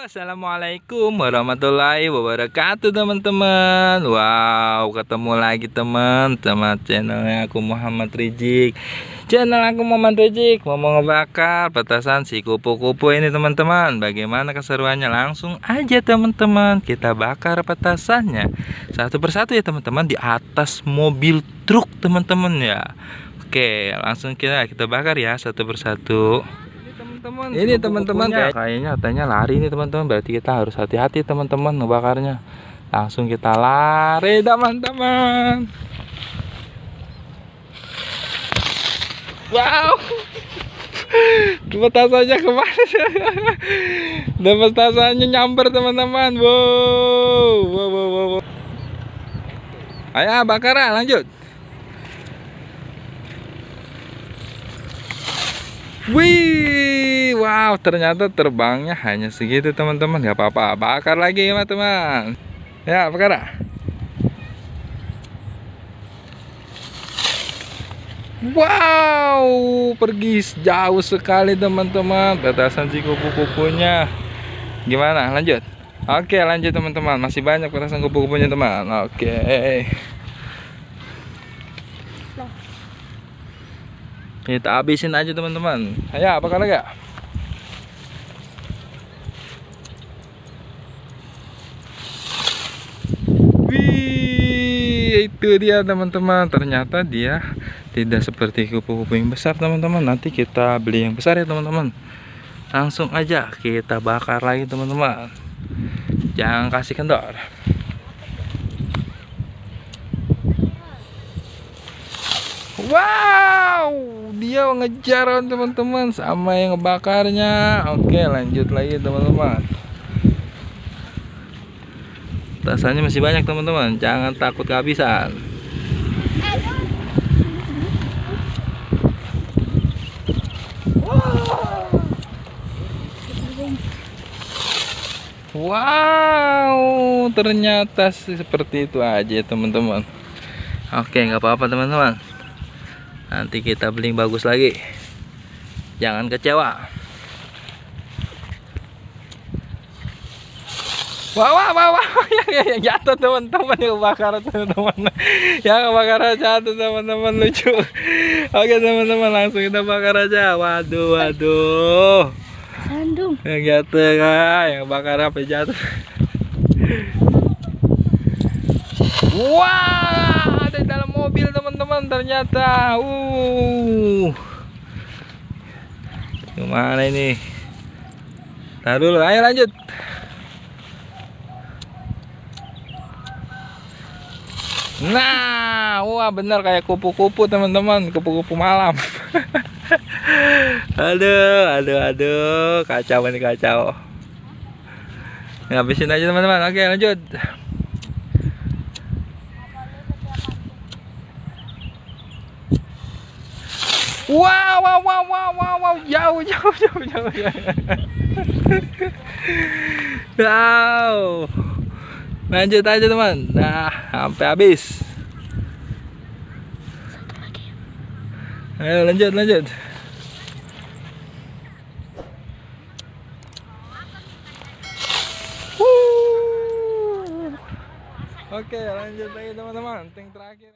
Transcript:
Assalamualaikum warahmatullahi wabarakatuh teman-teman. Wow ketemu lagi teman sama channelnya aku Muhammad Rizik Channel aku Muhammad Rizik Mau ngebakar petasan si kupu-kupu ini teman-teman. Bagaimana keseruannya? Langsung aja teman-teman. Kita bakar petasannya Satu persatu ya teman-teman di atas mobil truk teman-teman ya. Oke langsung kita kita bakar ya satu persatu teman-teman. Ini teman-teman kayaknya katanya lari nih teman-teman. Berarti kita harus hati-hati teman-teman ngebakarnya. Langsung kita lari teman-teman. Wow. Petasannya ke mana? Dan petasannya nyamper teman-teman. Wow wow wow wow ayo bakar lanjut Wih, wow, ternyata terbangnya hanya segitu teman-teman. Gak apa-apa, bakar lagi ya teman. Ya, bakar. Wow, pergi jauh sekali teman-teman. Petasan si kupu-kupunya. Gimana? Lanjut. Oke, lanjut teman-teman. Masih banyak petasan kupu-kupunya teman. Oke. Kita habisin aja teman-teman. Ya apa lagi ya Wih, itu dia teman-teman. Ternyata dia tidak seperti kupu-kupu yang besar teman-teman. Nanti kita beli yang besar ya teman-teman. Langsung aja kita bakar lagi teman-teman. Jangan kasih kendor. Wow, dia ngejar teman-teman sama yang ngebakarnya. Oke, lanjut lagi teman-teman. Rasanya masih banyak teman-teman. Jangan takut kehabisan. Wow, ternyata seperti itu aja teman-teman. Oke, nggak apa-apa teman-teman nanti kita beli bagus lagi jangan kecewa Wah, wah, wah, wah, yang, yang jatuh teman-teman yang kebakaran teman-teman, yang kebakaran jatuh teman-teman lucu. Oke teman-teman langsung kita bakar aja. Waduh, waduh. Sandung. Yang jatuh kan, yang bakar apa jatuh. Dalam teman-teman ternyata. Uh. Gimana ini? Taruh dulu, ayo lanjut. Nah, wah bener kayak kupu-kupu teman-teman, kupu-kupu malam. aduh, aduh, aduh, kacau ini kacau. Ngabisin aja teman-teman. Oke, lanjut. Wow, wow, wow, wow, wow, wow, jauh, jauh, jauh, jauh. Wow. Lanjut aja teman. Nah, sampai habis. Ayo lanjut, lanjut. Oke, lanjut lagi teman-teman. Ting terakhir.